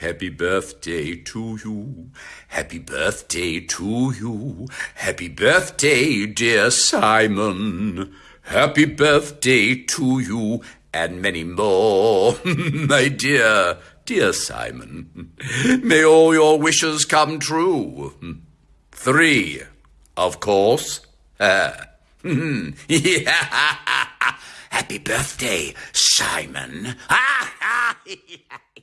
Happy birthday to you. Happy birthday to you. Happy birthday, dear Simon. Happy birthday to you and many more, my dear, dear Simon. May all your wishes come true. Three, of course. Uh, Happy birthday, Simon.